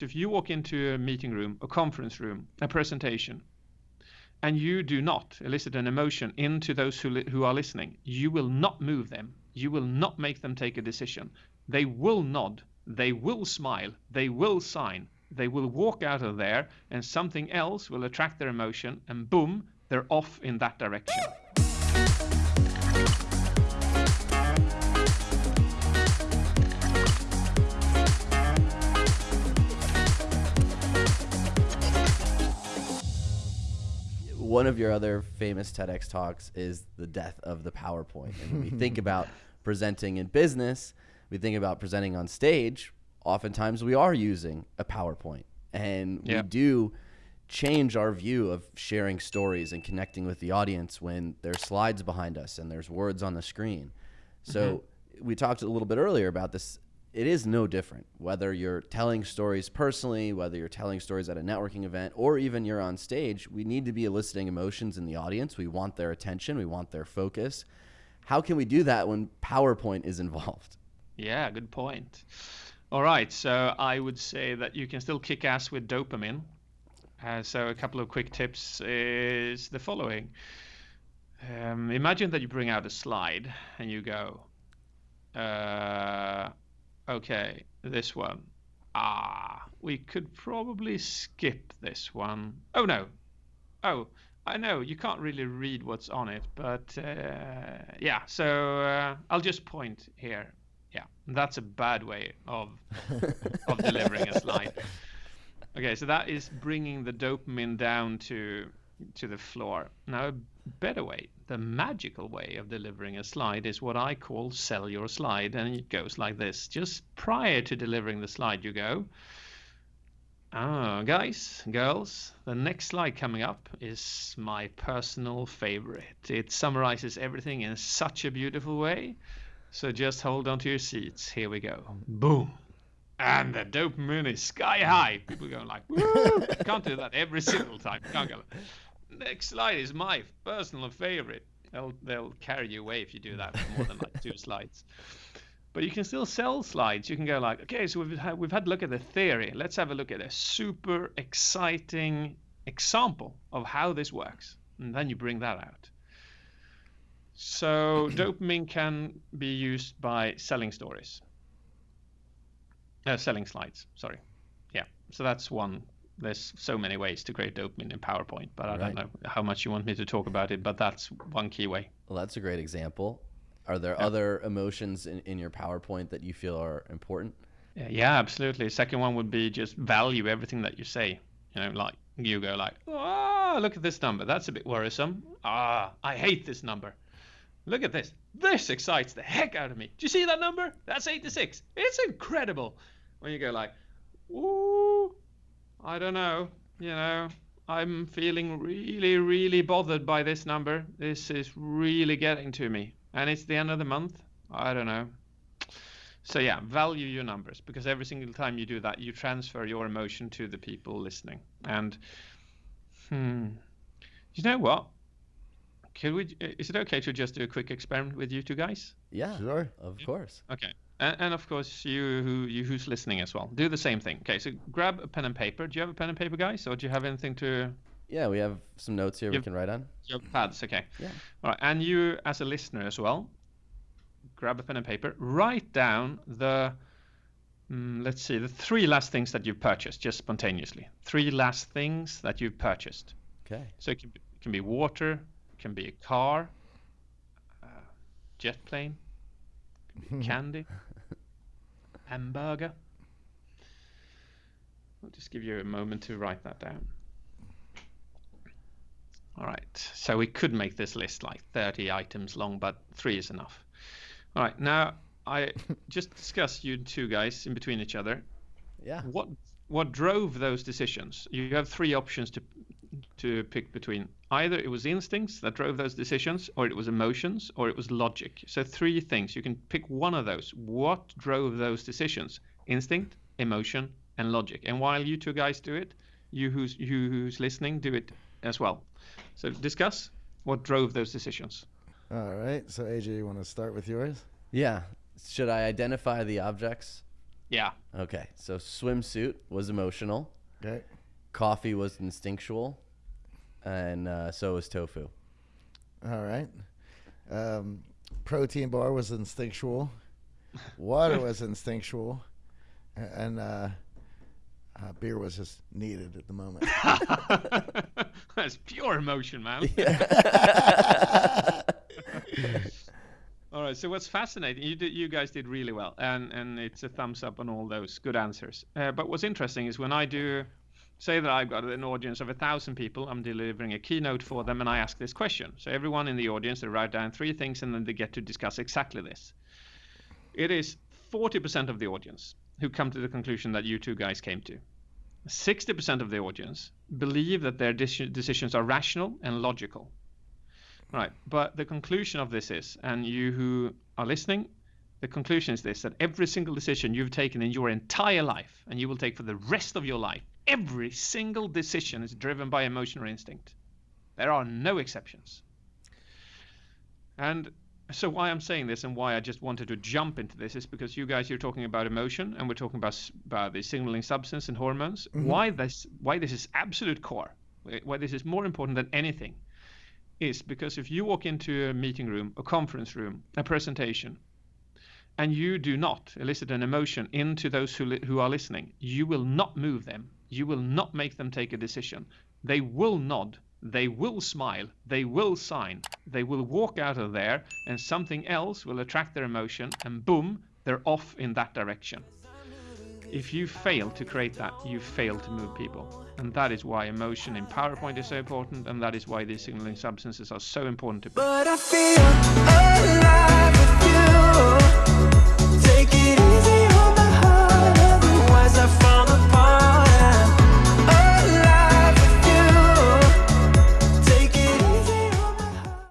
if you walk into a meeting room, a conference room, a presentation, and you do not elicit an emotion into those who, who are listening, you will not move them. You will not make them take a decision. They will nod. They will smile. They will sign. They will walk out of there and something else will attract their emotion and boom, they're off in that direction. One of your other famous TEDx talks is the death of the PowerPoint. And when we think about presenting in business, we think about presenting on stage, oftentimes we are using a PowerPoint. And we do change our view of sharing stories and connecting with the audience when there's slides behind us and there's words on the screen. So mm-hmm. we talked a little bit earlier about this it is no different whether you're telling stories personally, whether you're telling stories at a networking event, or even you're on stage. We need to be eliciting emotions in the audience. We want their attention, we want their focus. How can we do that when PowerPoint is involved? Yeah, good point. All right, so I would say that you can still kick ass with dopamine. Uh, so a couple of quick tips is the following. Um, imagine that you bring out a slide and you go, uh, Okay, this one. Ah, we could probably skip this one. Oh no. Oh, I know you can't really read what's on it, but uh, yeah. So uh, I'll just point here. Yeah, that's a bad way of of delivering a slide. Okay, so that is bringing the dopamine down to to the floor. Now, better way, the magical way of delivering a slide is what I call sell your slide. And it goes like this. Just prior to delivering the slide, you go, oh, guys, girls, the next slide coming up is my personal favorite. It summarizes everything in such a beautiful way. So just hold on to your seats. Here we go. Boom. And the dopamine is sky high. People going like, Woo! can't do that every single time. Can't go next slide is my personal favorite. They'll they'll carry you away if you do that for more than like two slides. But you can still sell slides. You can go like, okay, so we've had, we've had a look at the theory. Let's have a look at a super exciting example of how this works, and then you bring that out. So dopamine can be used by selling stories, uh, selling slides. Sorry, yeah. So that's one there's so many ways to create dopamine in PowerPoint, but I right. don't know how much you want me to talk about it, but that's one key way. Well, that's a great example. Are there yeah. other emotions in, in your PowerPoint that you feel are important? Yeah, absolutely. Second one would be just value everything that you say. You know, like you go like, ah, look at this number. That's a bit worrisome. Ah, I hate this number. Look at this. This excites the heck out of me. Do you see that number? That's 86. It's incredible. When you go like, ooh, I don't know. You know, I'm feeling really, really bothered by this number. This is really getting to me. And it's the end of the month. I don't know. So yeah, value your numbers because every single time you do that, you transfer your emotion to the people listening. And hmm, you know what? Could we? Is it okay to just do a quick experiment with you two guys? Yeah, sure, of course. Okay. And, and, of course, you who you who's listening as well, do the same thing. Okay, so grab a pen and paper. Do you have a pen and paper, guys, or do you have anything to? Yeah, we have some notes here we can write on. Your pads, okay. Yeah. All right, and you as a listener as well, grab a pen and paper. Write down the, mm, let's see, the three last things that you've purchased, just spontaneously. Three last things that you've purchased. Okay. So it can be, it can be water, it can be a car, uh, jet plane, candy hamburger. I'll just give you a moment to write that down. All right, so we could make this list like 30 items long, but three is enough. All right, now I just discussed you two guys in between each other. Yeah. What what drove those decisions? You have three options to to pick between. Either it was instincts that drove those decisions, or it was emotions, or it was logic. So three things. You can pick one of those. What drove those decisions? Instinct, emotion, and logic. And while you two guys do it, you who's you who's listening do it as well. So discuss what drove those decisions. All right. So AJ, you want to start with yours? Yeah. Should I identify the objects Yeah. Okay, so swimsuit was emotional, Okay. coffee was instinctual, and uh, so was tofu. All right. Um, protein bar was instinctual. Water was instinctual, and uh, uh, beer was just needed at the moment. That's pure emotion, man. All right. So what's fascinating? You did, you guys did really well, and and it's a thumbs up on all those good answers. Uh, but what's interesting is when I do, say that I've got an audience of a thousand people, I'm delivering a keynote for them, and I ask this question. So everyone in the audience, they write down three things, and then they get to discuss exactly this. It is 40% of the audience who come to the conclusion that you two guys came to. 60% of the audience believe that their decisions are rational and logical. Right, but the conclusion of this is, and you who are listening, the conclusion is this that every single decision you've taken in your entire life, and you will take for the rest of your life, every single decision is driven by emotion or instinct. There are no exceptions. And so why I'm saying this and why I just wanted to jump into this is because you guys you're talking about emotion and we're talking about about the signaling substance and hormones. Mm-hmm. Why this why this is absolute core, why this is more important than anything, is because if you walk into a meeting room, a conference room, a presentation, and you do not elicit an emotion into those who li- who are listening, you will not move them. You will not make them take a decision. They will nod. They will smile. They will sign. They will walk out of there, and something else will attract their emotion, and boom, they're off in that direction. If you fail to create that, you fail to move people. And that is why emotion in PowerPoint is so important, and that is why these signaling substances are so important to But I feel with